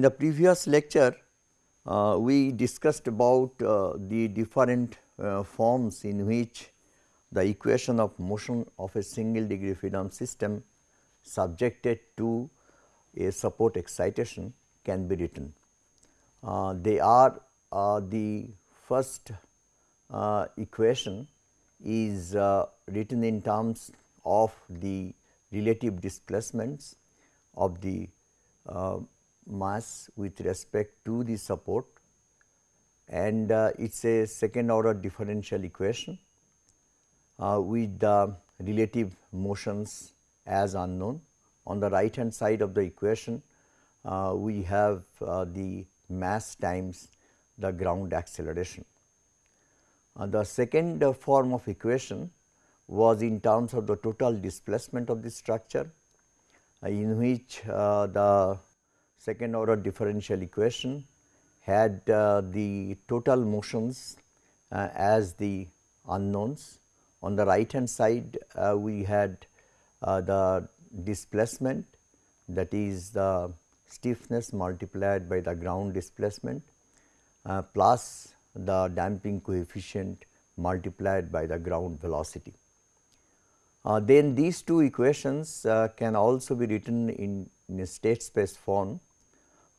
In the previous lecture, uh, we discussed about uh, the different uh, forms in which the equation of motion of a single degree freedom system subjected to a support excitation can be written. Uh, they are uh, the first uh, equation is written in terms of the relative displacements of the mass with respect to the support and uh, it is a second order differential equation uh, with the relative motions as unknown. On the right hand side of the equation, uh, we have uh, the mass times the ground acceleration. Uh, the second form of equation was in terms of the total displacement of the structure, in which the second order differential equation had uh, the total motions uh, as the unknowns. On the right hand side uh, we had uh, the displacement that is the stiffness multiplied by the ground displacement uh, plus the damping coefficient multiplied by the ground velocity. Uh, then these two equations can also be written in, in a state space form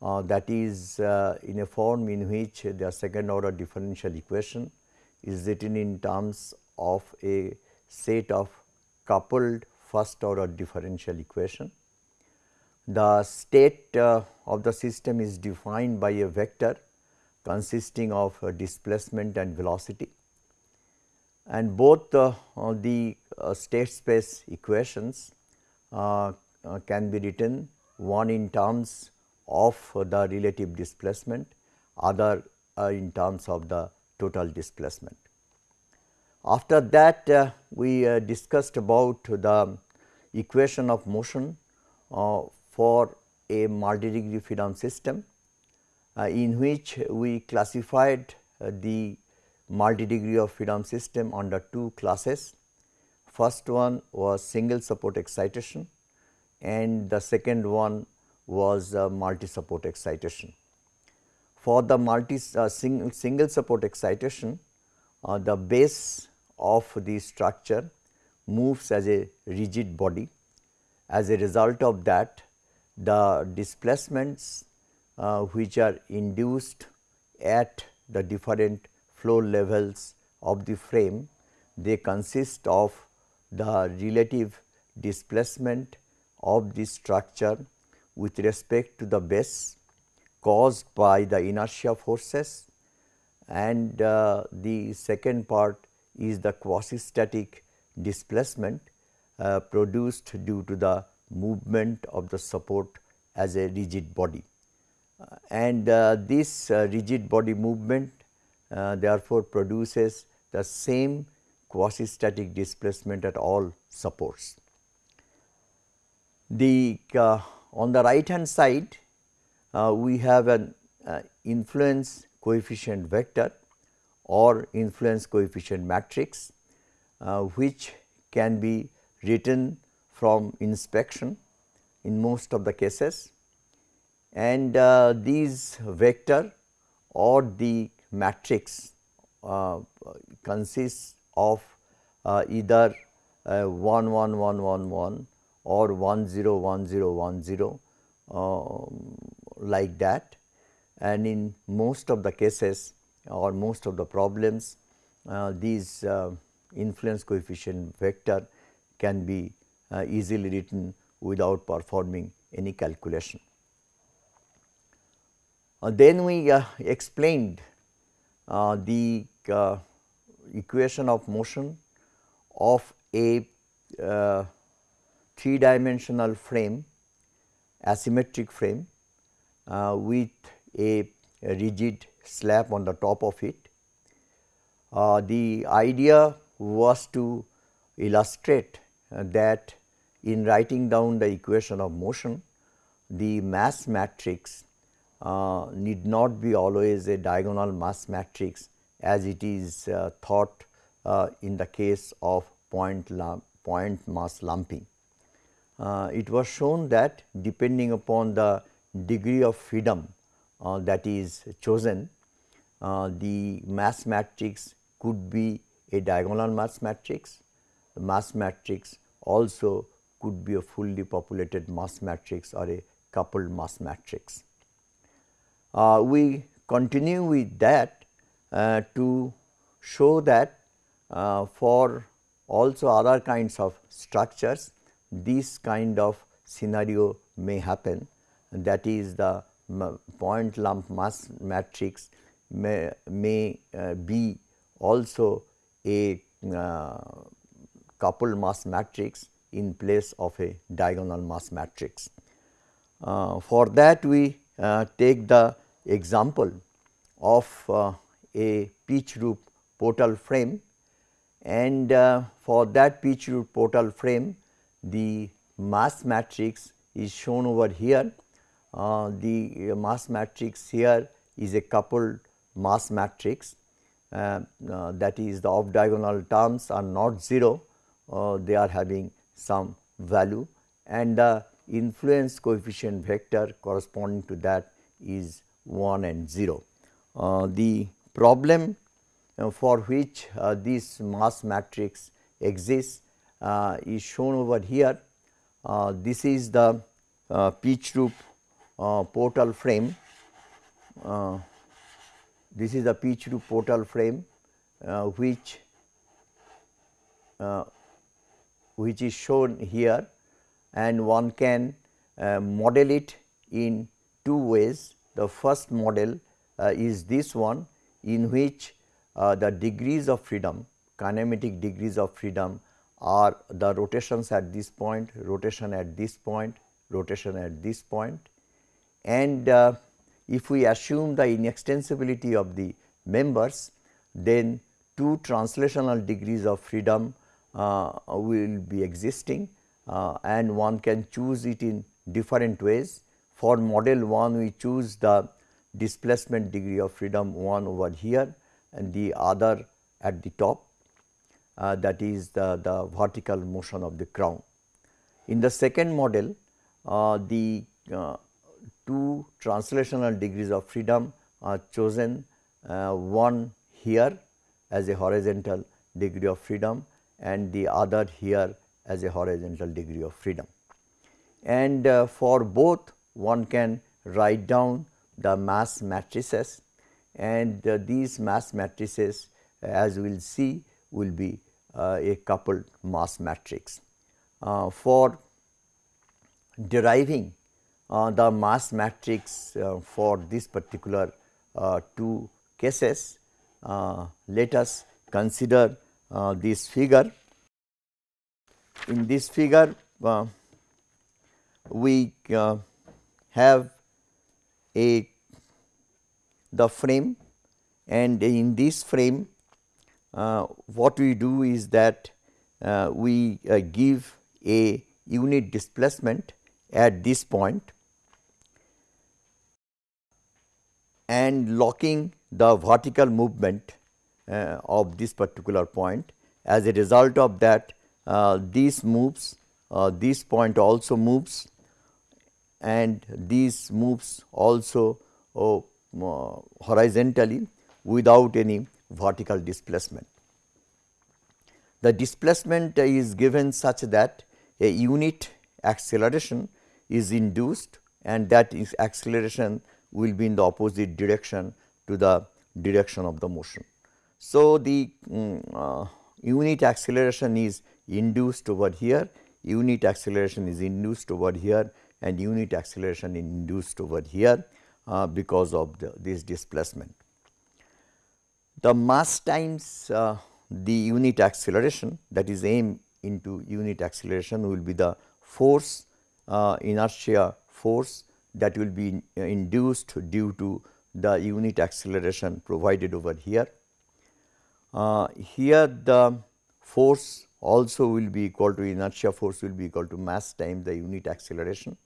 Uh, that is uh, in a form in which the second order differential equation is written in terms of a set of coupled first order differential equation. The state uh, of the system is defined by a vector consisting of uh, displacement and velocity and both uh, the state space equations can be written one in terms of the relative displacement, other uh, in terms of the total displacement. After that uh, we uh, discussed about the equation of motion uh, for a multi-degree freedom system uh, in which we classified uh, the multi-degree of freedom system under two classes. First one was single support excitation and the second one was multi support excitation. For the multi uh, sing, single support excitation, uh, the base of the structure moves as a rigid body. As a result of that, the displacements uh, which are induced at the different flow levels of the frame, they consist of the relative displacement of the structure with respect to the base caused by the inertia forces and uh, the second part is the quasi static displacement uh, produced due to the movement of the support as a rigid body. Uh, and uh, this uh, rigid body movement uh, therefore produces the same quasi static displacement at all supports. The on the right hand side, uh, we have an uh, influence coefficient vector or influence coefficient matrix, uh, which can be written from inspection in most of the cases. And uh, these vector or the matrix uh, consists of uh, either 1 1 1 1 1 or 1 0 1 0 1 0 um, like that and in most of the cases or most of the problems uh, these uh, influence coefficient vector can be uh, easily written without performing any calculation. Uh, then we uh, explained uh, the equation of motion of a three dimensional frame asymmetric frame uh, with a, a, rigid slab on the top of it. Uh, the idea was to illustrate uh, that in writing down the equation of motion the mass matrix uh, need not be always a diagonal mass matrix as it is uh, thought uh, in the case of point, point mass lumping uh, it was shown that depending upon the degree of freedom uh, that is chosen, uh, the mass matrix could be a diagonal mass matrix. The mass matrix also could be a fully populated mass matrix or a coupled mass matrix. Uh, we continue with that uh, to show that uh, for also other kinds of structures this kind of scenario may happen that is the point lump mass matrix may, may uh, be also a uh, coupled mass matrix in place of a diagonal mass matrix. Uh, for that we uh, take the example of uh, a pitch roof portal frame and uh, for that pitch roof portal frame the mass matrix is shown over here. Uh, the mass matrix here is a coupled mass matrix uh, uh, that is the off diagonal terms are not 0, uh, they are having some value and the influence coefficient vector corresponding to that is 1 and 0. Uh, the problem uh, for which uh, this mass matrix exists Uh, is shown over here. Uh, this is the uh, pitch roof portal frame. this is the pitch roof portal frame which which is shown here and one can uh, model it in two ways. The first model uh, is this one in which uh, the degrees of freedom kinematic degrees of freedom are the rotations at this point, rotation at this point, rotation at this point. and uh, if we assume the inextensibility of the members then two translational degrees of freedom uh, will be existing uh, and one can choose it in different ways. For model 1 we choose the displacement degree of freedom 1 over here and the other at the top uh, that is the, the vertical motion of the crown. In the second model uh, the uh, two translational degrees of freedom are chosen uh, one here as a horizontal degree of freedom and the other here as a horizontal degree of freedom. And uh, for both one can write down the mass matrices and uh, these mass matrices as we will see will be uh, a coupled mass matrix. Uh, for deriving uh, the mass matrix for this particular two cases, let us consider this figure. In this figure, we have a the frame and in this frame what we do is that uh, we uh, give a unit displacement at this point and locking the vertical movement uh, of this particular point. As a result of that uh, this moves, uh, this point also moves and these moves also horizontally without any vertical displacement. The displacement is given such that a unit acceleration is induced and that is acceleration will be in the opposite direction to the direction of the motion. So, the um, uh, unit acceleration is induced over here, unit acceleration is induced over here and unit acceleration induced over here uh, because of the, this displacement. The mass times uh, the unit acceleration that is m into unit acceleration will be the force uh, inertia force that will be in, uh, induced due to the unit acceleration provided over here. Uh, here the force also will be equal to inertia force will be equal to mass times the unit acceleration.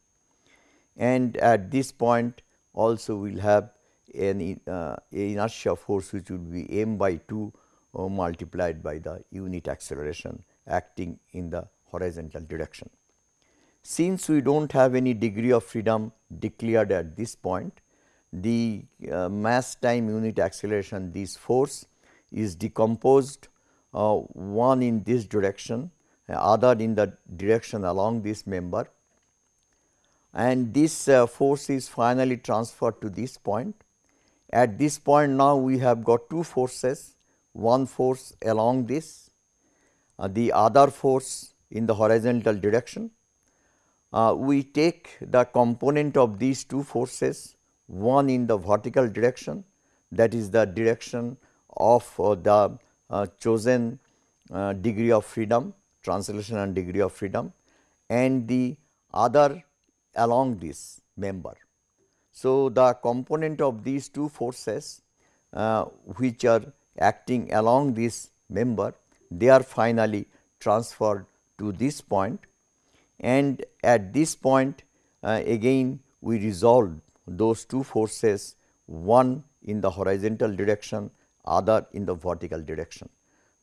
And at this point also we will have an uh, inertia force which would be m by 2 uh, multiplied by the unit acceleration acting in the horizontal direction. Since we do not have any degree of freedom declared at this point, the uh, mass time unit acceleration this force is decomposed uh, one in this direction, other in the direction along this member and this uh, force is finally transferred to this point. At this point now we have got two forces, one force along this, uh, the other force in the horizontal direction. Uh, we take the component of these two forces, one in the vertical direction that is the direction of uh, the uh, chosen uh, degree of freedom, translation and degree of freedom and the other along this member. So, the component of these two forces uh, which are acting along this member they are finally transferred to this point and at this point uh, again we resolve those two forces one in the horizontal direction other in the vertical direction.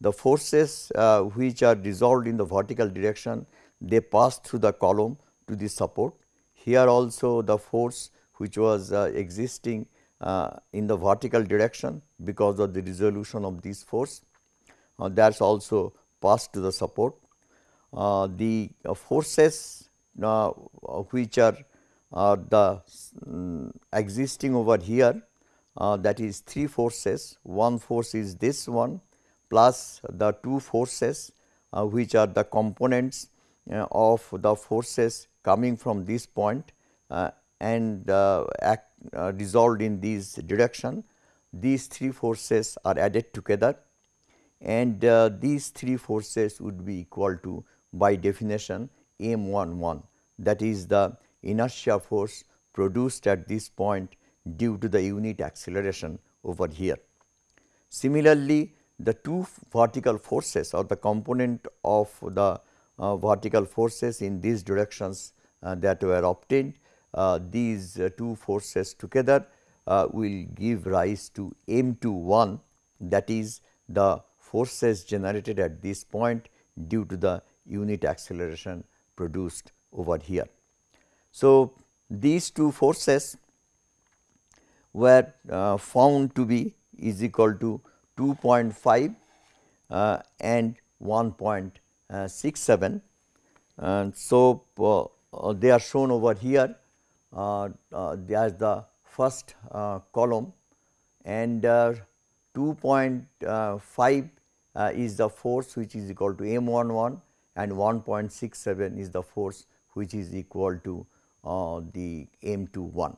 The forces uh, which are resolved in the vertical direction they pass through the column to the support here also the force which was uh, existing uh, in the vertical direction because of the resolution of this force uh, that is also passed to the support. Uh, the uh, forces uh, which are the um, existing over here that is three forces, one force is this one plus the two forces which are the components of the forces coming from this point uh, and uh, act uh, resolved in this direction, these three forces are added together and uh, these three forces would be equal to by definition m 1 1 that is the inertia force produced at this point due to the unit acceleration over here. Similarly, the two vertical forces or the component of the uh, vertical forces in these directions uh, that were obtained. Uh, these two forces together will give rise to m 2 1 that is the forces generated at this point due to the unit acceleration produced over here. So, these two forces were uh, found to be is equal to 2.5 uh, and 1.67 and so uh, uh, they are shown over here uh, there is the first column and 2.5 is the force which is equal to m 1 1 and 1.67 is the force which is equal to uh, the m 2 1.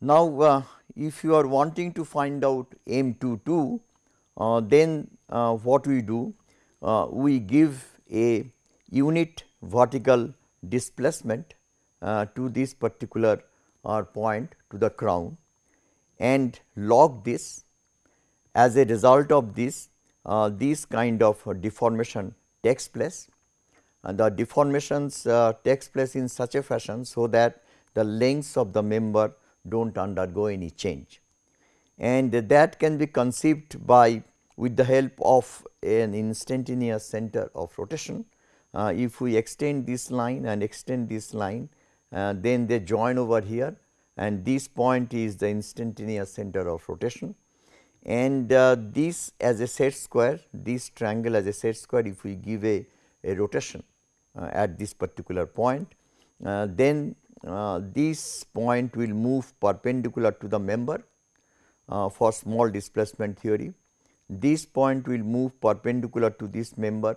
Now, uh, if you are wanting to find out m 2 2 uh, then what we do we give a unit vertical displacement uh, to this particular uh, point to the crown and log this. As a result of this uh, this kind of deformation takes place. And the deformations uh, takes place in such a fashion so that the lengths of the member do not undergo any change. And that can be conceived by with the help of an instantaneous center of rotation uh, if we extend this line and extend this line uh, then they join over here and this point is the instantaneous center of rotation. And uh, this as a set square this triangle as a set square if we give a, a rotation uh, at this particular point uh, then uh, this point will move perpendicular to the member for small displacement theory. This point will move perpendicular to this member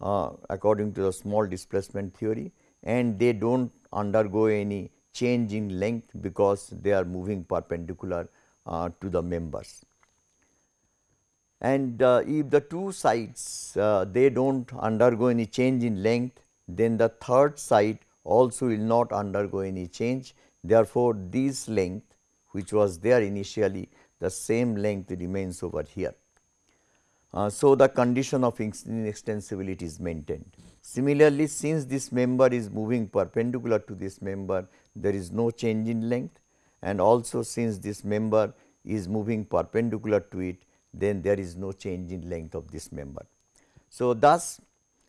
uh, according to the small displacement theory and they do not undergo any change in length because they are moving perpendicular uh, to the members. And uh, if the two sides uh, they do not undergo any change in length then the third side also will not undergo any change. Therefore, this length which was there initially the same length remains over here. Uh, so, the condition of inextensibility is maintained. Similarly, since this member is moving perpendicular to this member, there is no change in length and also since this member is moving perpendicular to it, then there is no change in length of this member. So, thus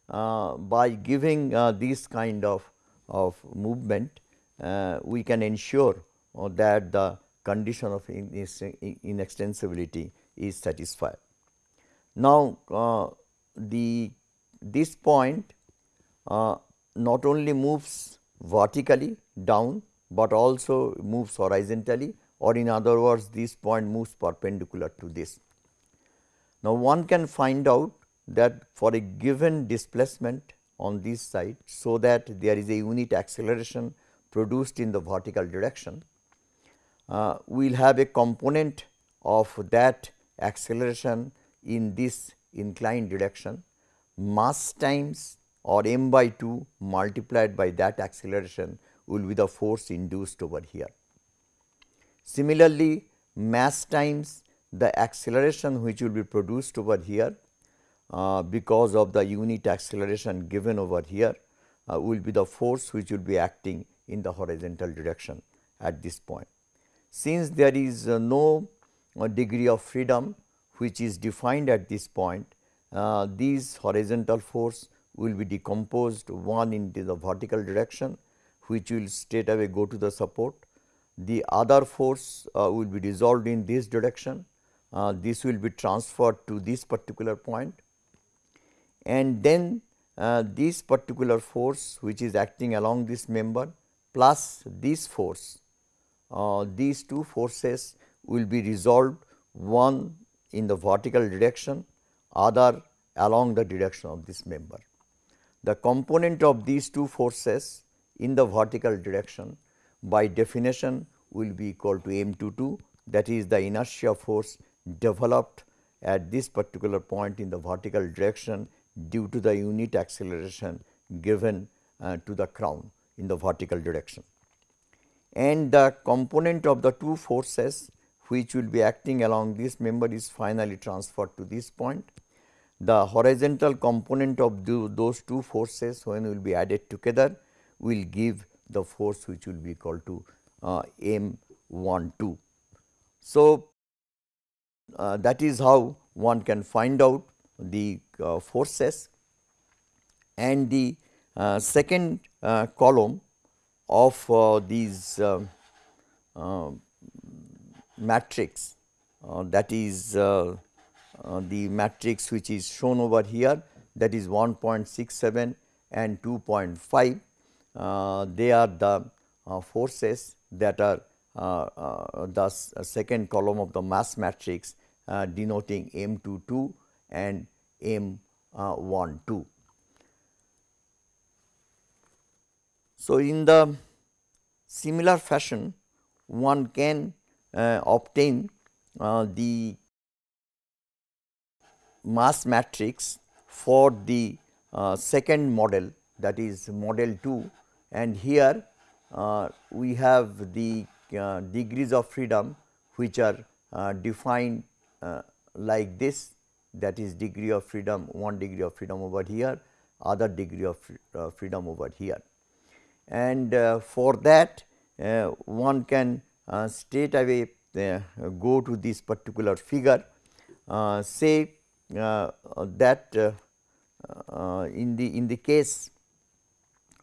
uh, by giving uh, this kind of, of movement, uh, we can ensure uh, that the condition of inextensibility is satisfied. Now, uh, the this point uh, not only moves vertically down, but also moves horizontally or in other words this point moves perpendicular to this. Now, one can find out that for a given displacement on this side, so that there is a unit acceleration produced in the vertical direction, uh, we will have a component of that acceleration in this inclined direction mass times or m by 2 multiplied by that acceleration will be the force induced over here. Similarly, mass times the acceleration which will be produced over here uh, because of the unit acceleration given over here uh, will be the force which will be acting in the horizontal direction at this point. Since there is uh, no uh, degree of freedom which is defined at this point, uh, these horizontal force will be decomposed one into the vertical direction which will straight away go to the support. The other force uh, will be resolved in this direction, uh, this will be transferred to this particular point and then uh, this particular force which is acting along this member plus this force, uh, these two forces will be resolved one in the vertical direction, other along the direction of this member. The component of these two forces in the vertical direction by definition will be equal to m 2 2 that is the inertia force developed at this particular point in the vertical direction due to the unit acceleration given uh, to the crown in the vertical direction. And the component of the two forces which will be acting along this member is finally transferred to this point. The horizontal component of those two forces when will be added together will give the force which will be equal to uh, m 1 2. So, uh, that is how one can find out the uh, forces and the uh, second uh, column of uh, these matrix uh, that is uh, uh, the matrix which is shown over here that is 1.67 and 2.5 they are the forces that are the second column of the mass matrix uh, denoting M 2 2 and M uh, 1 2. So, in the similar fashion one can uh, obtain uh, the mass matrix for the uh, second model that is model 2 and here uh, we have the uh, degrees of freedom which are uh, defined uh, like this that is degree of freedom one degree of freedom over here other degree of uh, freedom over here. And uh, for that uh, one can uh, straight away go to this particular figure say that in the in the case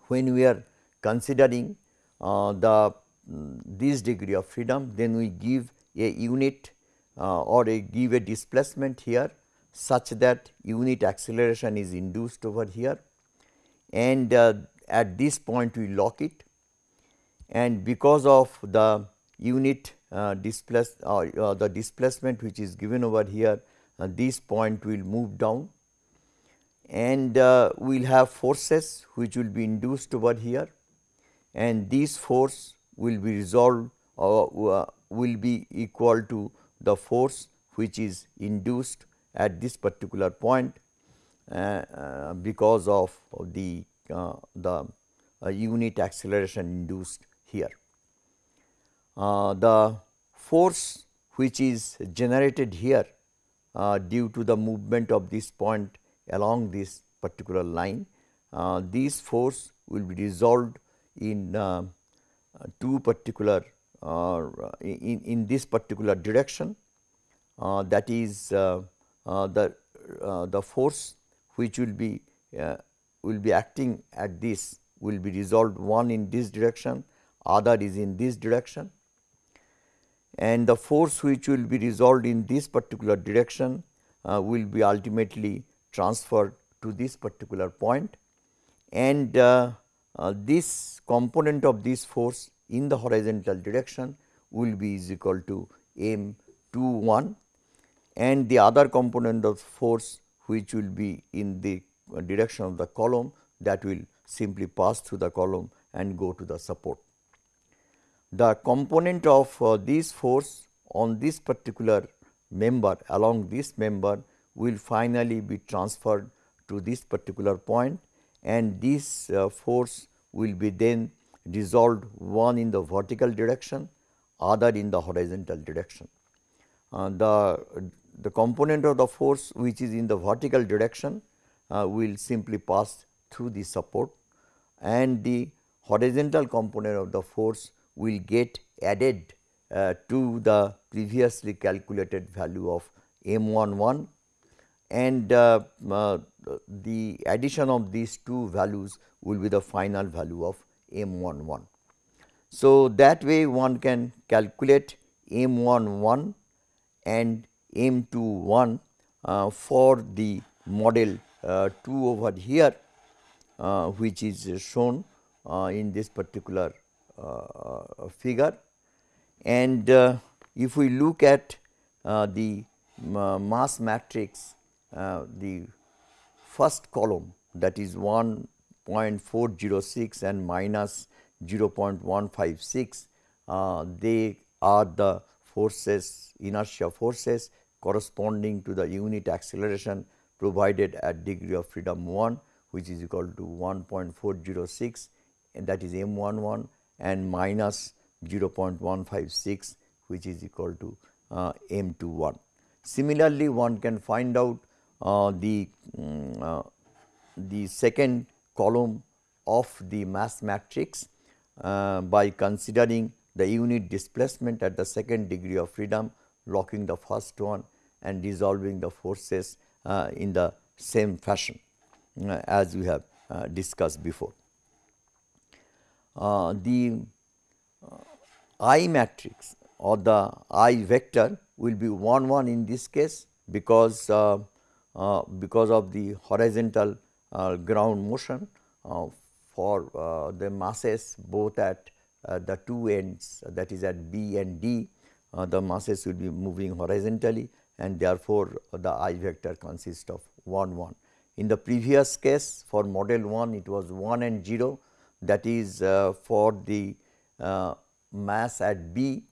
when we are considering the mm, this degree of freedom then we give a unit uh, or a give a displacement here such that unit acceleration is induced over here. And uh, at this point we lock it. And because of the unit uh, displace uh, uh the displacement which is given over here uh, this point will move down and uh, we will have forces which will be induced over here and this force will be resolved or will be equal to the force which is induced at this particular point uh, uh, because of the uh, the uh, unit acceleration induced here. Uh, the force which is generated here uh, due to the movement of this point along this particular line, this force will be resolved in two particular uh, in, in this particular direction. Uh, that is uh, the, the force which will be will be acting at this will be resolved one in this direction, other is in this direction and the force which will be resolved in this particular direction uh, will be ultimately transferred to this particular point and uh, uh, this component of this force in the horizontal direction will be is equal to m 2 1 and the other component of force which will be in the direction of the column that will simply pass through the column and go to the support. The component of uh, this force on this particular member along this member will finally be transferred to this particular point and this uh, force will be then resolved one in the vertical direction other in the horizontal direction. Uh, the, the component of the force which is in the vertical direction uh, will simply pass through the support and the horizontal component of the force will get added uh, to the previously calculated value of m 1 1 and uh, uh, the addition of these two values will be the final value of m 1 1. So, that way one can calculate m 1 1 and m 2 1 uh, for the model uh, 2 over here uh, which is shown in this particular Uh, figure. And uh, if we look at uh, the mass matrix, the first column that is 1.406 and minus 0.156, uh, they are the forces inertia forces corresponding to the unit acceleration provided at degree of freedom 1 which is equal to 1.406 and that is m 11 and minus 0.156 which is equal to uh, m 21. Similarly, one can find out uh, the, um, uh, the second column of the mass matrix uh, by considering the unit displacement at the second degree of freedom locking the first one and resolving the forces uh, in the same fashion. Uh, as we have discussed before. Uh, the I matrix or the I vector will be 1 1 in this case because uh, uh, because of the horizontal uh, ground motion for the masses both at the two ends that is at B and D the masses will be moving horizontally and therefore, the I vector consists of 1 1. In the previous case for model 1 it was 1 and 0 that is uh, for the uh, mass at B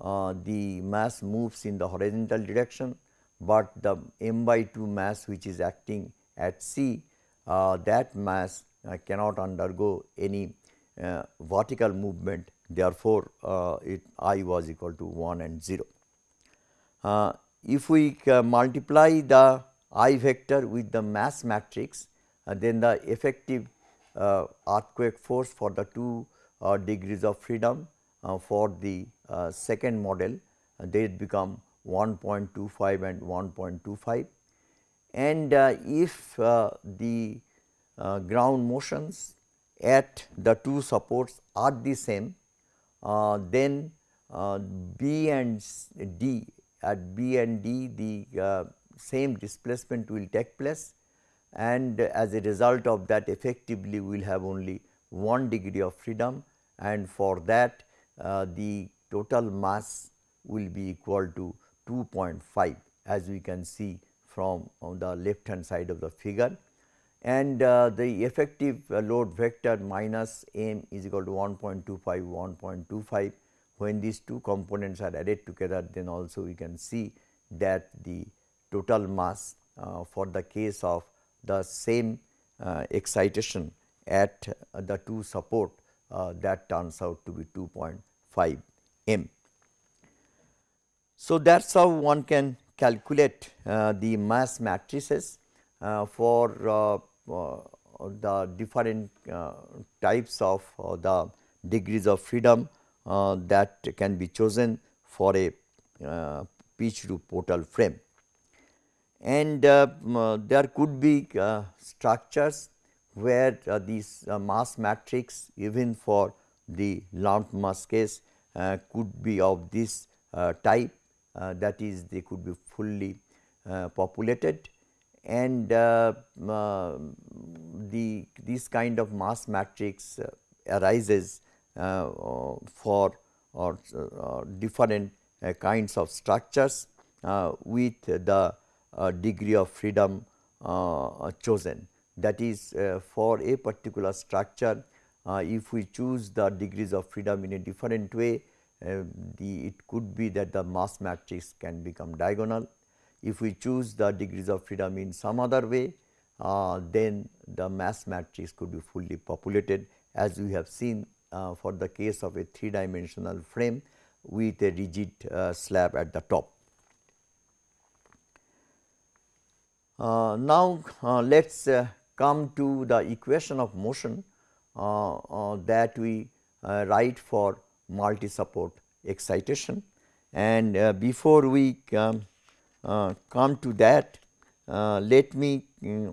uh, the mass moves in the horizontal direction, but the m by 2 mass which is acting at C uh, that mass uh, cannot undergo any uh, vertical movement therefore, it I was equal to 1 and 0. if we multiply the I vector with the mass matrix then the effective earthquake force for the two uh, degrees of freedom uh, for the uh, second model. Uh, they become 1.25 and 1.25 and if the ground motions at the two supports are the same then B and D at B and D the same displacement will take place and as a result of that effectively we will have only 1 degree of freedom. And for that uh, the total mass will be equal to 2.5 as we can see from on the left hand side of the figure. And uh, the effective uh, load vector minus m is equal to 1.25 1.25 when these two components are added together then also we can see that the total mass uh, for the case of the same uh, excitation at uh, the two support that turns out to be 2.5 m. So, that is how one can calculate uh, the mass matrices uh, for uh, the different types of the degrees of freedom that can be chosen for a pitch to portal frame and uh, uh, there could be uh, structures where uh, this uh, mass matrix even for the lumped mass case uh, could be of this uh, type uh, that is they could be fully populated. And the this kind of mass matrix arises for or different kinds of structures with the degree of freedom chosen that is for a particular structure uh, if we choose the degrees of freedom in a different way, uh, the it could be that the mass matrix can become diagonal. If we choose the degrees of freedom in some other way, uh, then the mass matrix could be fully populated as we have seen uh, for the case of a three dimensional frame with a rigid uh, slab at the top. Uh, now, let us come to the equation of motion uh, uh, that we uh, write for multi support excitation. And before we come, come to that, let me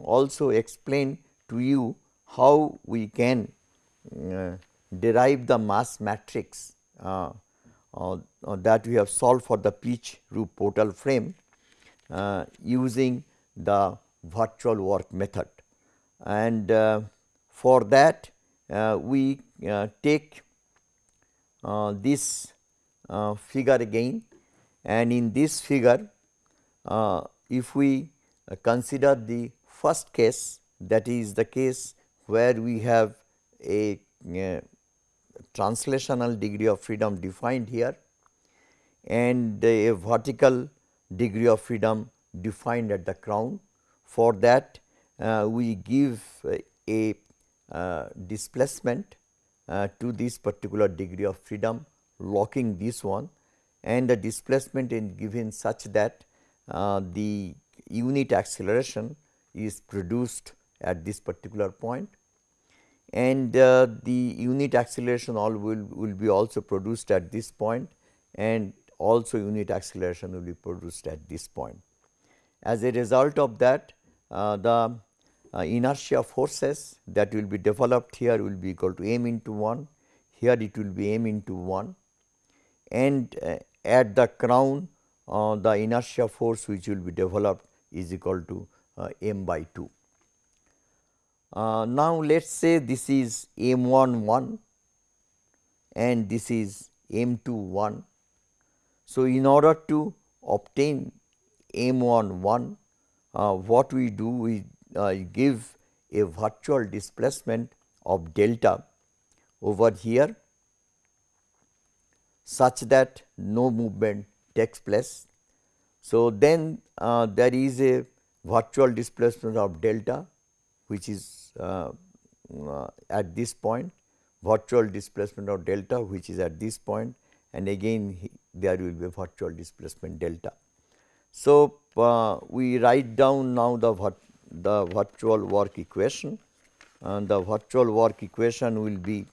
also explain to you how we can derive the mass matrix uh, uh, that we have solved for the pitch roof portal frame uh, using the virtual work method. And for that uh, we uh, take uh, this figure again and in this figure if we consider the first case that is the case where we have a translational degree of freedom defined here and a vertical degree of freedom defined at the crown. For that uh, we give a uh, displacement uh, to this particular degree of freedom locking this one and the displacement is given such that uh, the unit acceleration is produced at this particular point and uh, the unit acceleration all will, will be also produced at this point and also unit acceleration will be produced at this point. As a result of that uh, the uh, inertia forces that will be developed here will be equal to m into 1, here it will be m into 1 and uh, at the crown uh, the inertia force which will be developed is equal to uh, m by 2. Uh, now, let us say this is m 1 1 and this is m 2 1. So, in order to obtain m 1 1 uh, what we do we uh, give a virtual displacement of delta over here such that no movement takes place. So, then uh, there is a virtual displacement of delta which is uh, uh, at this point, virtual displacement of delta which is at this point and again there will be a virtual displacement delta. So, uh, we write down now the the virtual work equation. And the virtual work equation will be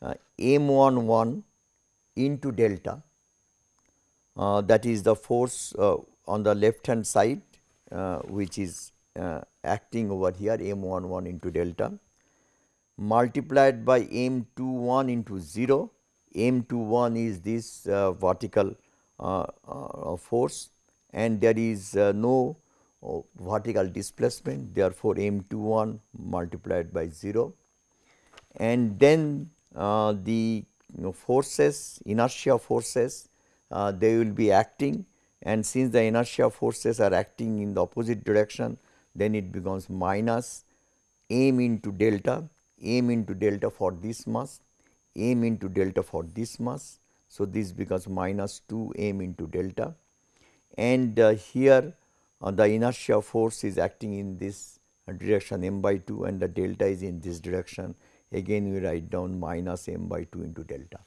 uh, m 1 1 into delta uh, that is the force uh, on the left hand side uh, which is uh, acting over here m 1 1 into delta multiplied by m 2 1 into 0 m 2 1 is this vertical force and there is no vertical displacement therefore, m 2 1 multiplied by 0 and then uh, the you know, forces inertia forces uh, they will be acting. And since the inertia forces are acting in the opposite direction then it becomes minus m into delta m into delta for this mass m into delta for this mass. So, this becomes minus 2 m into delta and uh, here uh, the inertia force is acting in this direction m by 2 and the delta is in this direction. Again we write down minus m by 2 into delta.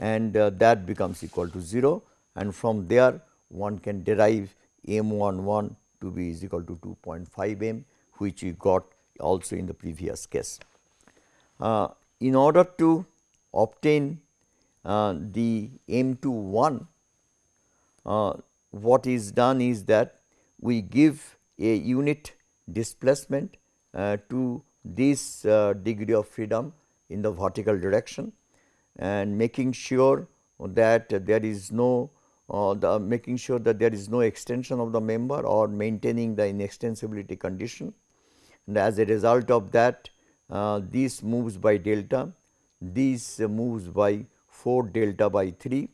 And uh, that becomes equal to 0 and from there one can derive m 1 1 to be is equal to 2.5 m which we got also in the previous case. Uh, in order to obtain uh, the m 2 1 uh, what is done is that we give a unit displacement uh, to this uh, degree of freedom in the vertical direction and making sure that there is no uh, the making sure that there is no extension of the member or maintaining the inextensibility condition. And as a result of that uh, this moves by delta, this moves by 4 delta by 3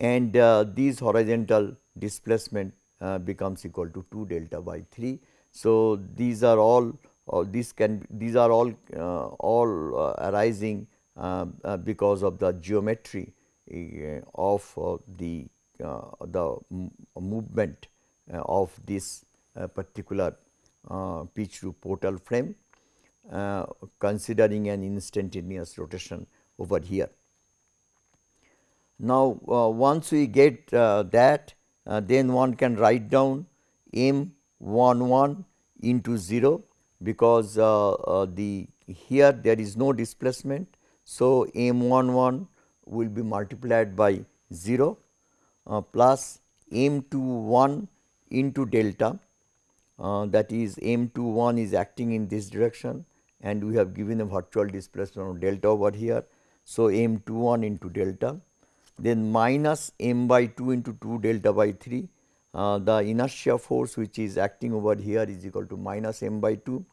and uh, these horizontal displacement uh, becomes equal to 2 delta by 3. So, these are all uh, these can these are all uh, all uh, arising because of the geometry of the the movement of this particular pitch to portal frame considering an instantaneous rotation over here. Now, uh, once we get uh, that uh, then one can write down m 1 1 into 0 because the here there is no displacement. So, m 1 1 will be multiplied by 0 uh, plus m 2 1 into delta uh, that is m 2 1 is acting in this direction and we have given a virtual displacement of delta over here. So, m 2 1 into delta then minus m by 2 into 2 delta by 3 uh, the inertia force which is acting over here is equal to minus m by 2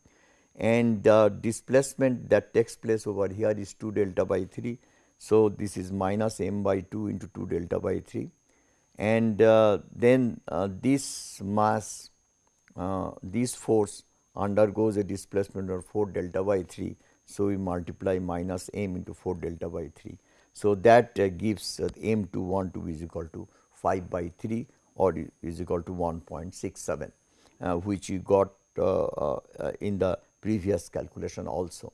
and the displacement that takes place over here is 2 delta by 3. So, this is minus m by 2 into 2 delta by 3 and uh, then uh, this mass uh, this force undergoes a displacement of 4 delta by 3. So, we multiply minus m into 4 delta by 3. So, that uh, gives uh, m to 1 to be is equal to 5 by 3 or is equal to 1.67 uh, which we got uh, uh, in the previous calculation also.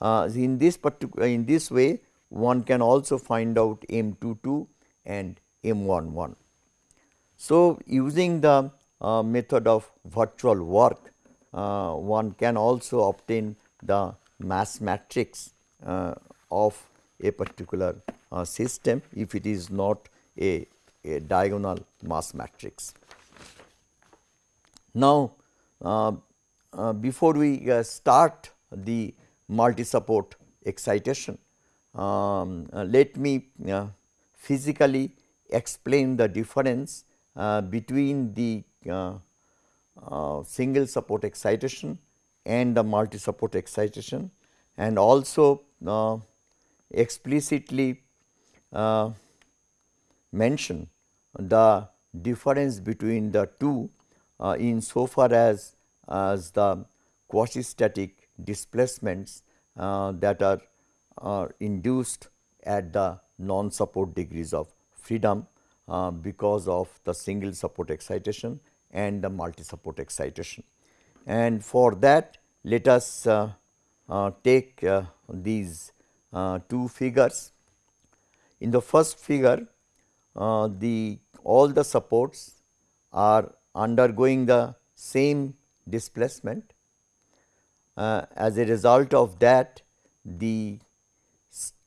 Uh, in this particular in this way one can also find out m 22 and m 11. So, using the method of virtual work one can also obtain the mass matrix of a particular uh, system if it is not a, a diagonal mass matrix. Now, uh, uh, before we uh, start the multi support excitation, um, uh, let me uh, physically explain the difference between the single support excitation and the multi support excitation and also explicitly uh, mention the difference between the two uh, in so far as, as the quasi static displacements uh, that are, are induced at the non support degrees of freedom uh, because of the single support excitation and the multi support excitation. And for that let us uh, uh, take these uh, two figures. In the first figure, uh, the all the supports are undergoing the same displacement. Uh, as a result of that, the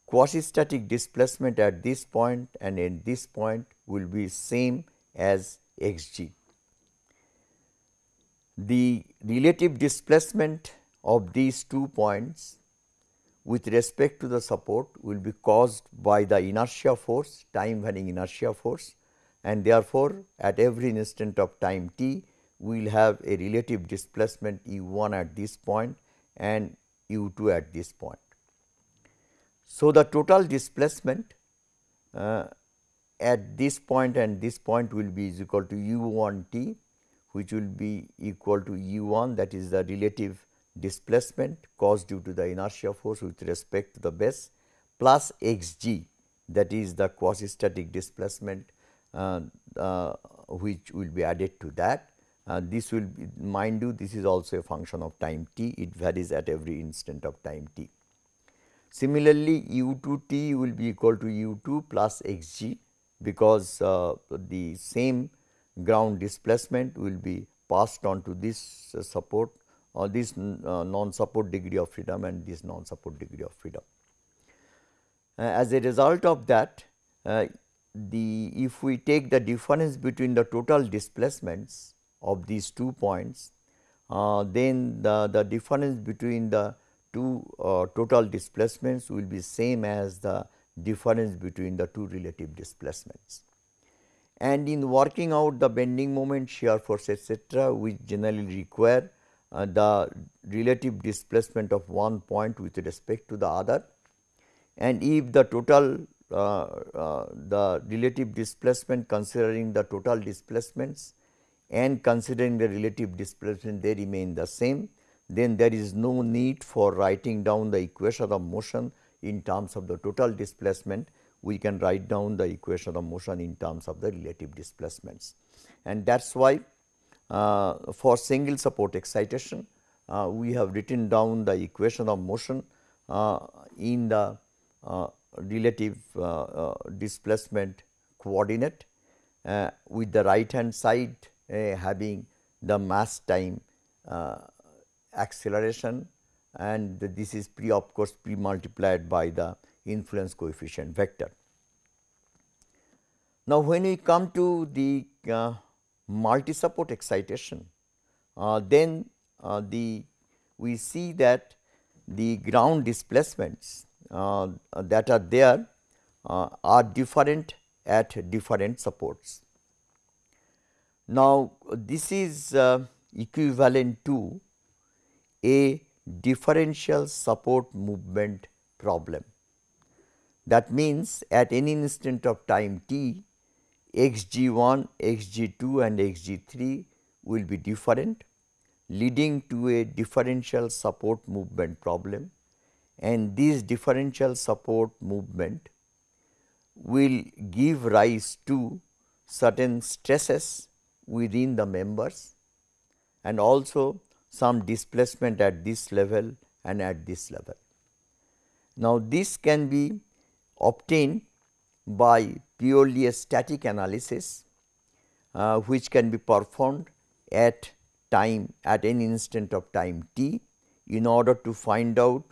quasi-static displacement at this point and at this point will be same as x g. The relative displacement of these two points with respect to the support will be caused by the inertia force, time varying inertia force and therefore, at every instant of time t, we will have a relative displacement u 1 at this point and u 2 at this point. So, the total displacement uh, at this point and this point will be is equal to u 1 t which will be equal to u 1 that is the relative displacement caused due to the inertia force with respect to the base plus x g that is the quasi static displacement uh, uh, which will be added to that. Uh, this will be mind you this is also a function of time t it varies at every instant of time t. Similarly, u 2 t will be equal to u 2 plus x g because uh, the same ground displacement will be passed on to this uh, support or this uh, non-support degree of freedom and this non-support degree of freedom. Uh, as a result of that, uh, the if we take the difference between the total displacements of these two points, uh, then the, the difference between the two uh, total displacements will be same as the difference between the two relative displacements. And in working out the bending moment, shear force etc., we generally require uh, the relative displacement of one point with respect to the other. And if the total uh, uh, the relative displacement considering the total displacements and considering the relative displacement they remain the same, then there is no need for writing down the equation of motion in terms of the total displacement. We can write down the equation of motion in terms of the relative displacements. And that is why for single support excitation, uh, we have written down the equation of motion uh, in the uh, relative uh, uh, displacement coordinate with the right hand side having the mass time acceleration and this is pre of course pre multiplied by the influence coefficient vector. Now, when we come to the uh, multi support excitation, uh, then uh, the we see that the ground displacements uh, that are there uh, are different at different supports. Now, this is uh, equivalent to a differential support movement problem. That means, at any instant of time t, x g 1, x g 2 and x g 3 will be different leading to a differential support movement problem and this differential support movement will give rise to certain stresses within the members and also some displacement at this level and at this level. Now, this can be obtained by purely a static analysis uh, which can be performed at time at any instant of time t in order to find out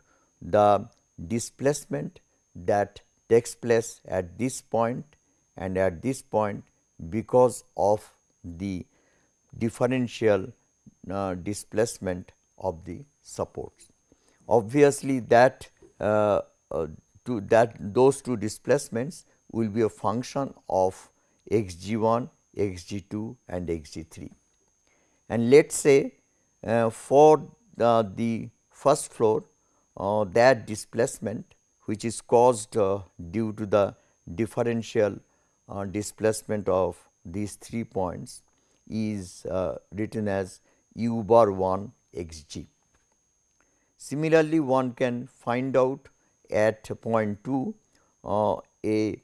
the displacement that takes place at this point and at this point because of the differential uh, displacement of the supports. Obviously, that uh, uh, to that those two displacements will be a function of x g 1, x g 2 and x g 3. And let us say uh, for the, first floor uh, that displacement which is caused uh, due to the differential uh, displacement of these three points is uh, written as u bar 1 x g. Similarly, one can find out at point 2 uh, a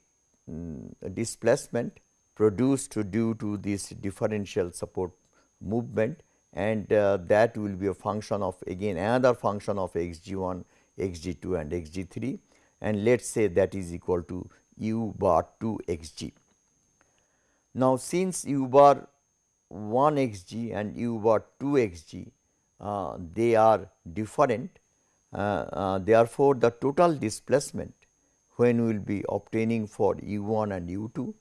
um, displacement produced due to this differential support movement and uh, that will be a function of again another function of x g 1, x g 2 and x g 3 and let us say that is equal to u bar 2 x g. Now, since u bar 1 x g and u bar 2 x g uh, they are different uh, uh, therefore, the total displacement when we will be obtaining for u 1 and u 2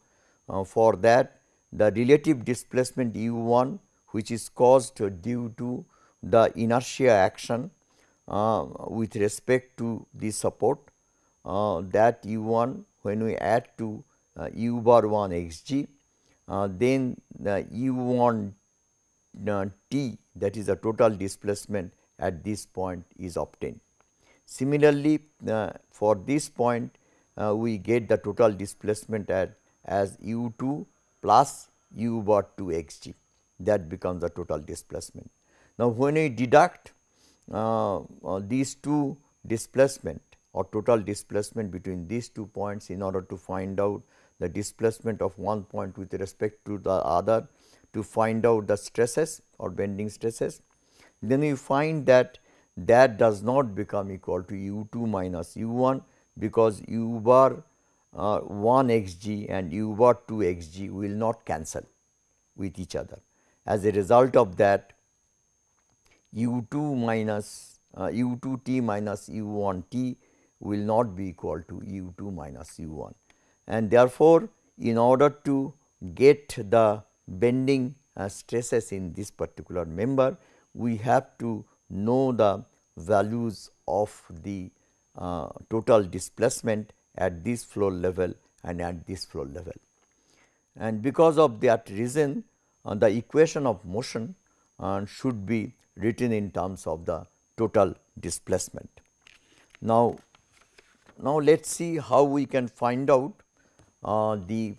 uh, for that the relative displacement u 1 which is caused due to the inertia action uh, with respect to the support uh, that u 1 when we add to uh, u bar 1 x g uh, then the u 1 uh, t that is the total displacement at this point is obtained. Similarly, for this point we get the total displacement at as u 2 plus u bar 2 x g that becomes the total displacement. Now, when we deduct uh, uh, these two displacement or total displacement between these two points in order to find out the displacement of one point with respect to the other to find out the stresses or bending stresses, then we find that that does not become equal to u 2 minus u 1 because u bar uh, 1 x g and u bar 2 x g will not cancel with each other. As a result of that u 2 minus uh, u 2 t minus u 1 t will not be equal to u 2 minus u 1. And therefore, in order to get the bending uh, stresses in this particular member, we have to know the values of the uh, total displacement at this flow level and at this flow level. And because of that reason uh, the equation of motion uh, should be written in terms of the total displacement. Now, now let us see how we can find out uh, the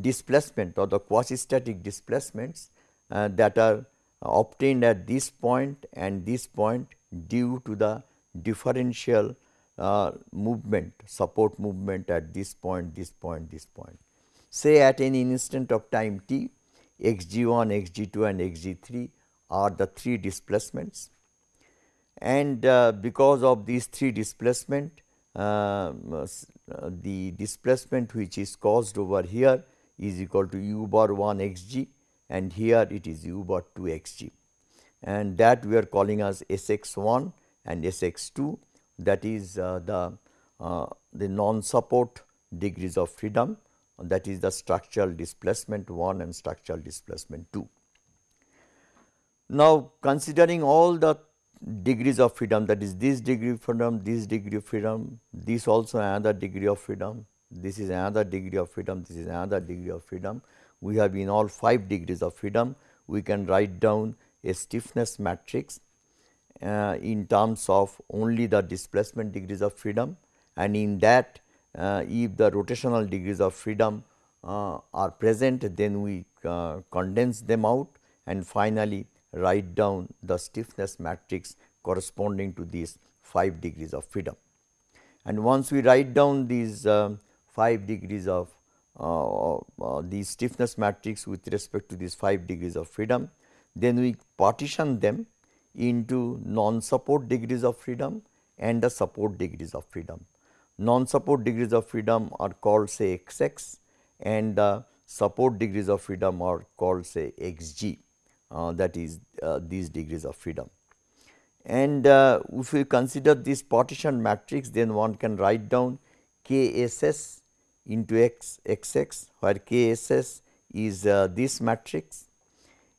displacement or the quasi static displacements uh, that are obtained at this point and this point due to the differential uh, movement support movement at this point, this point, this point. Say at any instant of time t x g 1, x g 2 and x g 3 are the three displacements and uh, because of these three displacement uh, the displacement which is caused over here is equal to u bar 1 x g and here it is u bar 2 x g and that we are calling as S x 1 and S x 2 that is uh, the, uh, the non support degrees of freedom that is the structural displacement 1 and structural displacement 2. Now, considering all the degrees of freedom that is this degree of freedom, this degree of freedom, this also another degree of freedom, this is another degree of freedom, this is another degree of freedom. We have in all 5 degrees of freedom, we can write down a stiffness matrix uh, in terms of only the displacement degrees of freedom and in that uh, if the rotational degrees of freedom uh, are present then we uh, condense them out and finally write down the stiffness matrix corresponding to these 5 degrees of freedom. And once we write down these uh, 5 degrees of uh, the stiffness matrix with respect to these 5 degrees of freedom, then we partition them into non-support degrees of freedom and the support degrees of freedom. Non-support degrees of freedom are called say x x and the support degrees of freedom are called say x g uh, that is uh, these degrees of freedom. And uh, if we consider this partition matrix then one can write down k s s into x x x where k s s is uh, this matrix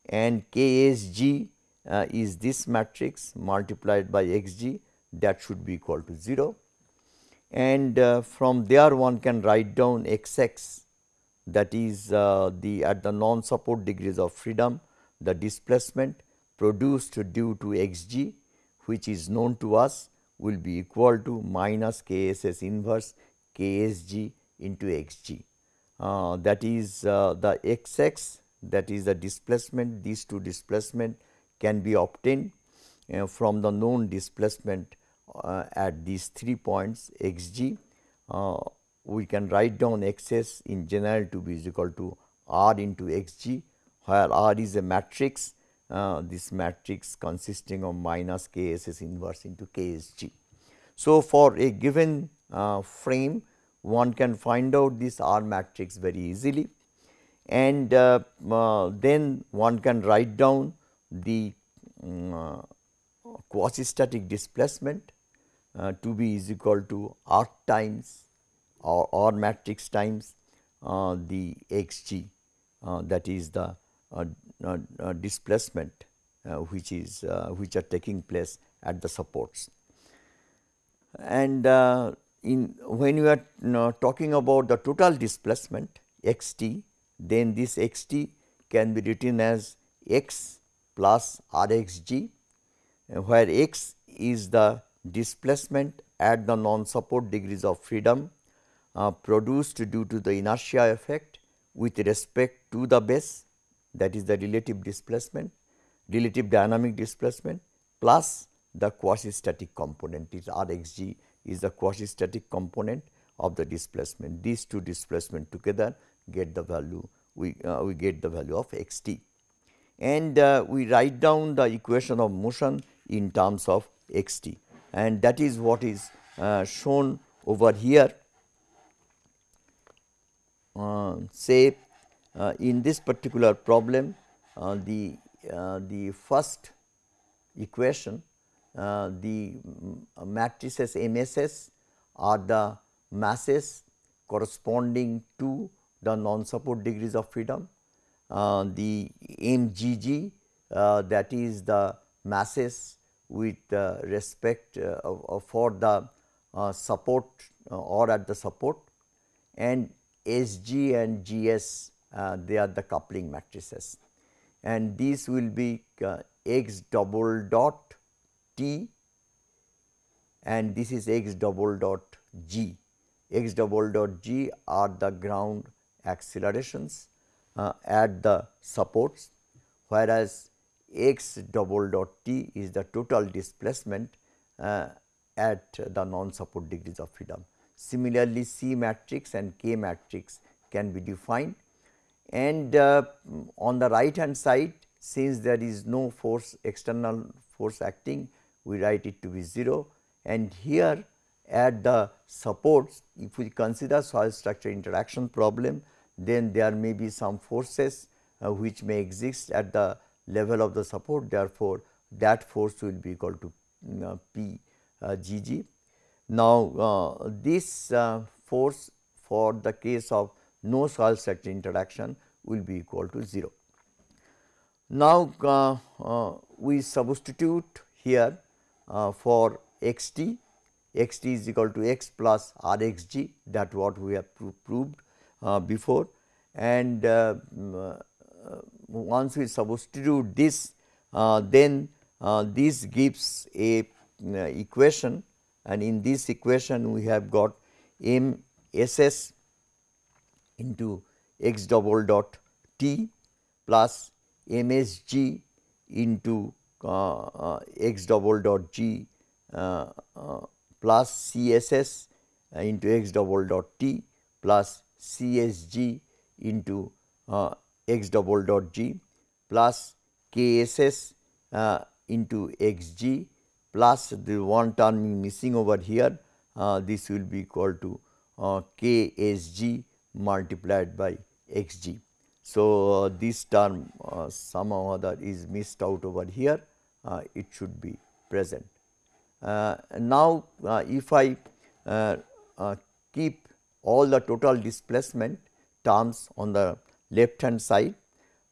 and k s g uh, is this matrix multiplied by x g that should be equal to 0 and uh, from there one can write down x x that is uh, the at the non support degrees of freedom the displacement produced due to x g which is known to us will be equal to minus k s s inverse k s g into x g. Uh, that is uh, the x x that is the displacement these two displacement can be obtained uh, from the known displacement uh, at these three points x g. Uh, we can write down x s in general to be is equal to r into x g where r is a matrix uh, this matrix consisting of minus k s s inverse into k s g. So, for a given uh, frame one can find out this R matrix very easily and uh, uh then one can write down the um, quasi static displacement uh, to be is equal to r times or r matrix times uh, the x g uh, that is the uh, uh, displacement which is which are taking place at the supports. And in when you are you know, talking about the total displacement x t then this x t can be written as x plus R x g where x is the displacement at the non-support degrees of freedom uh, produced due to the inertia effect with respect to the base that is the relative displacement, relative dynamic displacement plus the quasi static component is R x g is the quasi static component of the displacement. These two displacement together get the value we, uh, we get the value of x t and uh, we write down the equation of motion in terms of x t and that is what is uh, shown over here. Uh, say uh, in this particular problem uh, the uh, the first equation the matrices MSS are the masses corresponding to the non support degrees of freedom the mgg uh, that is the masses with uh, respect uh, for the uh, support uh, or at the support. And SG and GS they are the coupling matrices. And these will be x double dot T and this is x double dot G. x double dot G are the ground accelerations uh, at the supports whereas x double dot T is the total displacement uh, at the non-support degrees of freedom. Similarly, C matrix and K matrix can be defined and uh, on the right hand side since there is no force external force acting we write it to be 0 and here at the supports if we consider soil structure interaction problem then there may be some forces uh, which may exist at the level of the support therefore, that force will be equal to uh, P uh, G G. Now, uh, this uh, force for the case of no soil structure interaction will be equal to 0. Now, uh, uh, we substitute here for x t, x t is equal to x plus r x g that what we have pro proved before. And once we substitute this then this gives a equation. And in this equation we have got m s s into x double dot t plus m s g into uh, uh, x double dot g uh, uh plus c s s into x double dot t plus c s g into uh, x double dot g plus k s s uh, into x g plus the one term missing over here uh, this will be equal to uh, k s g multiplied by x g. So, uh, this term uh, or other is missed out over here uh, it should be present. Uh, now, if I keep all the total displacement terms on the left hand side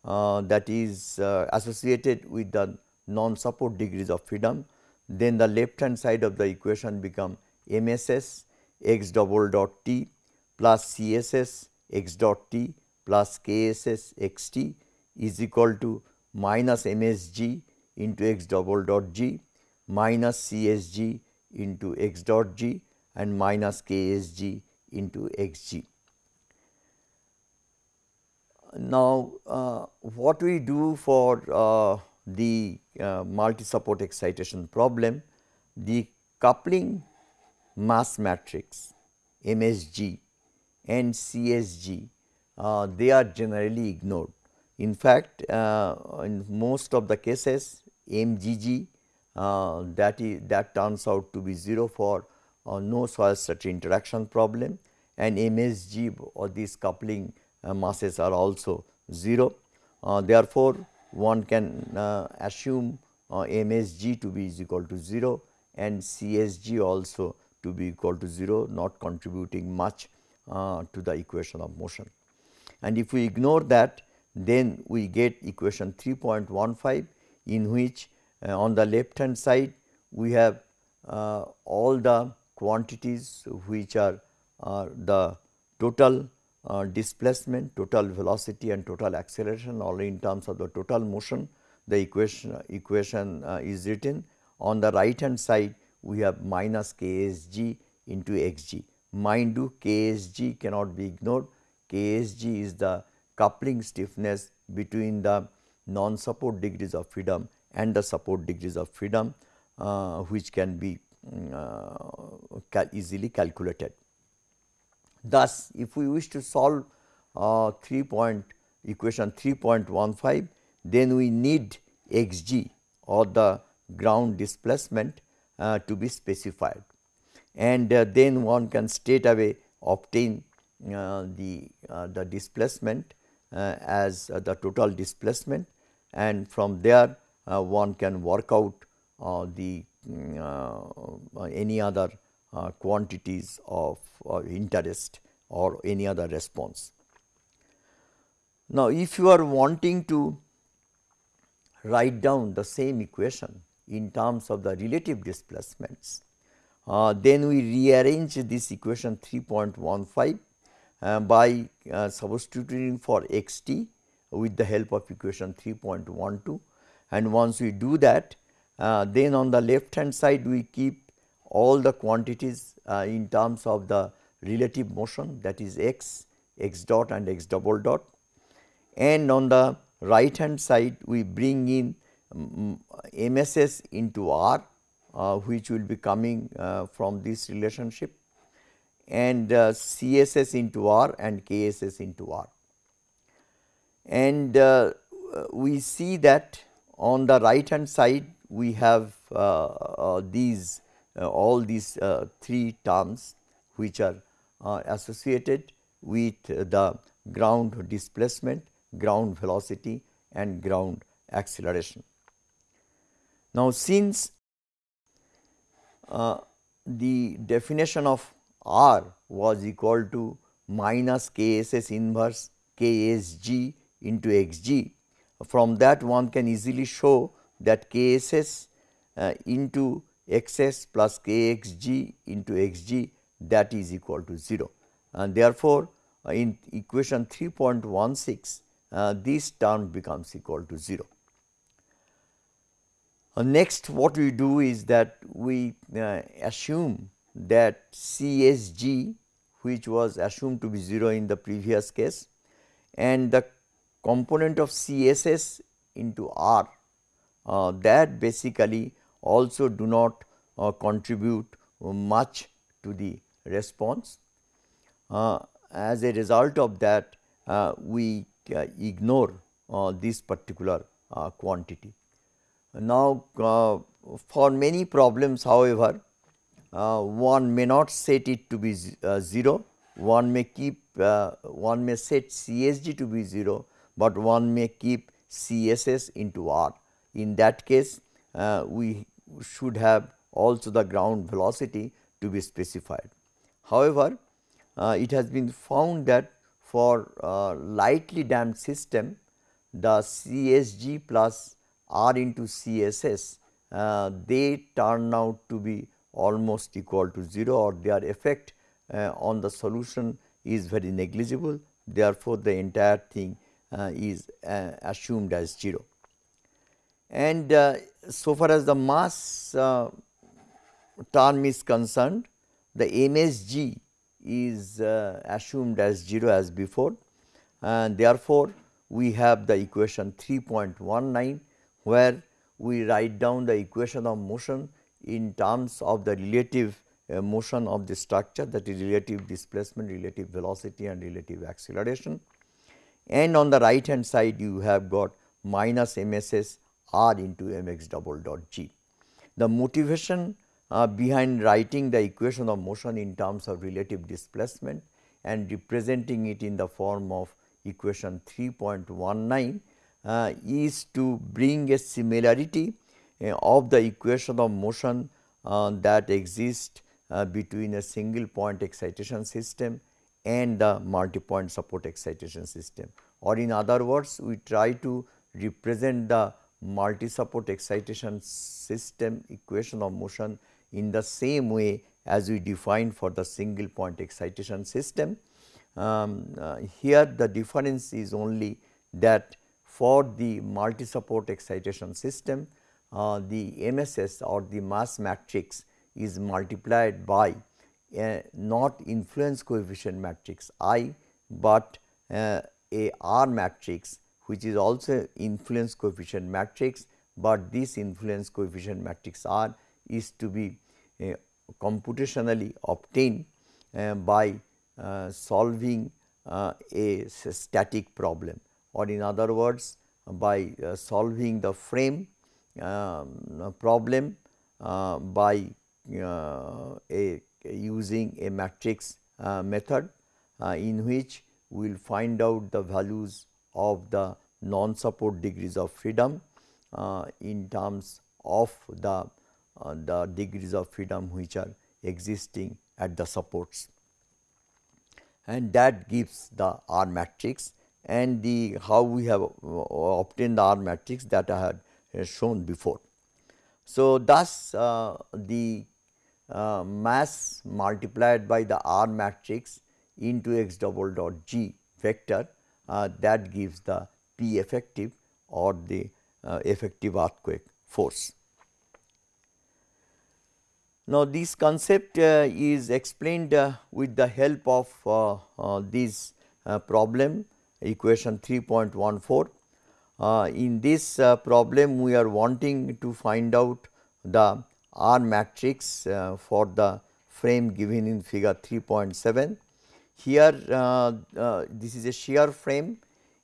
uh, that is uh, associated with the non support degrees of freedom. Then the left hand side of the equation become MSS x double dot t plus CSS x dot t plus KSS x t is equal to minus MSG into x double dot g minus CSG into x dot g and minus KSG into xg. Now, uh, what we do for uh, the uh, multi-support excitation problem, the coupling mass matrix MSG and CSG uh, they are generally ignored. In fact, uh, in most of the cases MGG uh, that is that turns out to be 0 for uh, no soil structure interaction problem and MSG or these coupling uh, masses are also 0. therefore, one can uh, assume uh, MSG to be is equal to 0 and CSG also to be equal to 0 not contributing much uh, to the equation of motion. And if we ignore that then we get equation 3.15 in which uh, on the left hand side we have uh, all the quantities which are the total uh, displacement, total velocity and total acceleration or in terms of the total motion the equation, equation uh, is written. On the right hand side we have minus Ksg into Xg. Mind you Ksg cannot be ignored, Ksg is the coupling stiffness between the non-support degrees of freedom and the support degrees of freedom uh, which can be uh, cal easily calculated. Thus, if we wish to solve uh, 3 point equation 3.15, then we need x g or the ground displacement uh, to be specified and uh, then one can straight away obtain uh, the, uh, the displacement uh, as the total displacement and from there one can work out the any other uh, quantities of uh, interest or any other response. Now, if you are wanting to write down the same equation in terms of the relative displacements, uh, then we rearrange this equation 3.15 uh, by uh, substituting for x t with the help of equation 3.12 and once we do that uh, then on the left hand side we keep all the quantities uh, in terms of the relative motion that is x, x dot and x double dot and on the right hand side we bring in um, MSS into R uh, which will be coming uh, from this relationship and uh, CSS into R and KSS into R. And uh, we see that on the right hand side we have uh, uh, these all these three terms which are associated with the ground displacement, ground velocity and ground acceleration. Now, since uh, the definition of R was equal to minus KSS inverse KSG into XG, from that one can easily show that KSS uh, into XS plus KXG into XG that is equal to 0. And therefore, uh, in equation 3.16 uh, this term becomes equal to 0. Uh, next what we do is that we uh, assume that CSG which was assumed to be 0 in the previous case and the component of CSS into R that basically also do not uh, contribute much to the response. Uh, as a result of that uh, we ignore this particular quantity. Now, uh, for many problems however, uh, one may not set it to be uh, 0, one may keep uh, one may set CSG to be 0, but one may keep CSS into R. In that case, uh, we should have also the ground velocity to be specified. However, uh, it has been found that for lightly damped system, the CSG plus R into CSS, uh, they turn out to be almost equal to 0 or their effect uh, on the solution is very negligible. Therefore, the entire thing uh, is uh, assumed as 0. And uh, so far as the mass uh, term is concerned, the MSG is assumed as 0 as before and therefore, we have the equation 3.19 where we write down the equation of motion in terms of the relative uh, motion of the structure that is relative displacement, relative velocity and relative acceleration. And on the right hand side you have got minus MSS R into mx double dot g. The motivation uh, behind writing the equation of motion in terms of relative displacement and representing it in the form of equation 3.19 uh, is to bring a similarity uh, of the equation of motion uh, that exists uh, between a single point excitation system and the multi point support excitation system or in other words we try to represent the multi support excitation system equation of motion in the same way as we define for the single point excitation system. Um, uh, here the difference is only that for the multi support excitation system, uh, the MSS or the mass matrix is multiplied by a not influence coefficient matrix I, but uh, a R matrix which is also influence coefficient matrix, but this influence coefficient matrix R is to be uh, computationally obtained uh, by uh, solving uh, a static problem or in other words by uh, solving the frame um, problem uh, by a using a matrix method in which we will find out the values of the non support degrees of freedom in terms of the uh, the degrees of freedom which are existing at the supports and that gives the R matrix and the how we have uh, obtained the R matrix that I had shown before. So, thus uh, the uh, mass multiplied by the R matrix into x double dot g vector uh, that gives the P effective or the uh, effective earthquake force. Now, this concept uh, is explained uh, with the help of uh, this problem equation 3.14. in this problem, we are wanting to find out the R matrix for the frame given in figure 3.7. Here this is a shear frame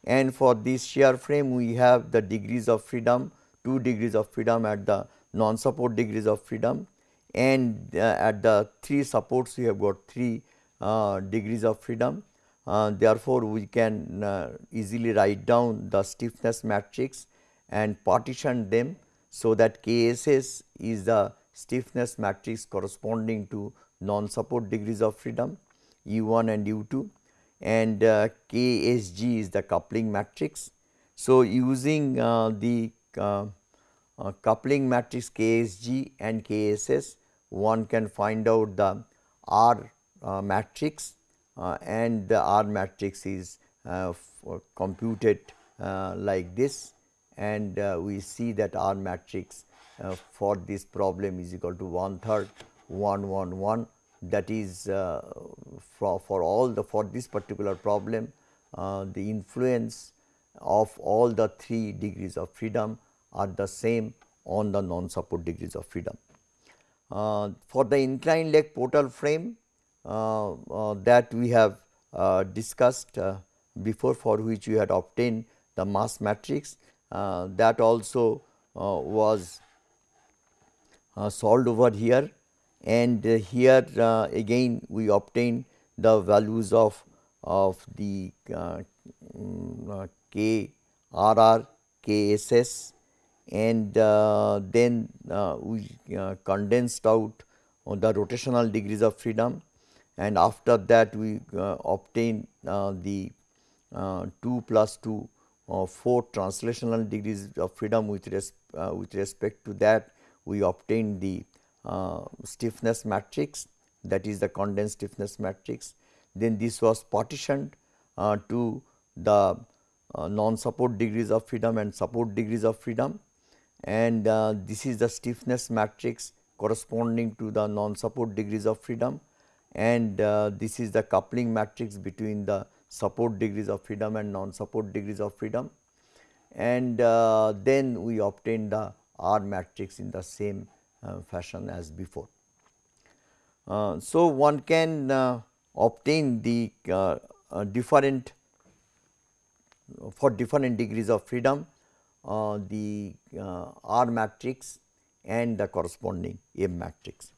and for this shear frame we have the degrees of freedom 2 degrees of freedom at the non support degrees of freedom and uh, at the 3 supports we have got 3 uh, degrees of freedom. Uh, therefore, we can uh, easily write down the stiffness matrix and partition them. So, that KSS is the stiffness matrix corresponding to non support degrees of freedom U 1 and U 2 and uh, KSG is the coupling matrix. So, using uh, the uh, uh coupling matrix KSG and KSS one can find out the R uh, matrix uh, and the R matrix is computed like this and we see that R matrix for this problem is equal to one third 1 1 1 that is uh, for, for all the for this particular problem uh, the influence of all the 3 degrees of freedom are the same on the non support degrees of freedom. Uh, for the inclined leg portal frame uh, uh, that we have uh, discussed before for which we had obtained the mass matrix that also was solved over here and uh, here uh, again we obtain the values of of the uh, mm, K R R K S S. And then we condensed out the rotational degrees of freedom. And after that we uh, obtain uh, the uh, 2 plus 2 4 translational degrees of freedom with, res with respect to that we obtain the uh, stiffness matrix that is the condensed stiffness matrix. Then this was partitioned uh, to the uh, non support degrees of freedom and support degrees of freedom. And uh, this is the stiffness matrix corresponding to the non support degrees of freedom. And uh, this is the coupling matrix between the support degrees of freedom and non support degrees of freedom. And uh, then we obtain the R matrix in the same uh, Uh, fashion as before. Uh, so, one can uh, obtain the uh, uh, different for different degrees of freedom the R matrix and the corresponding M matrix.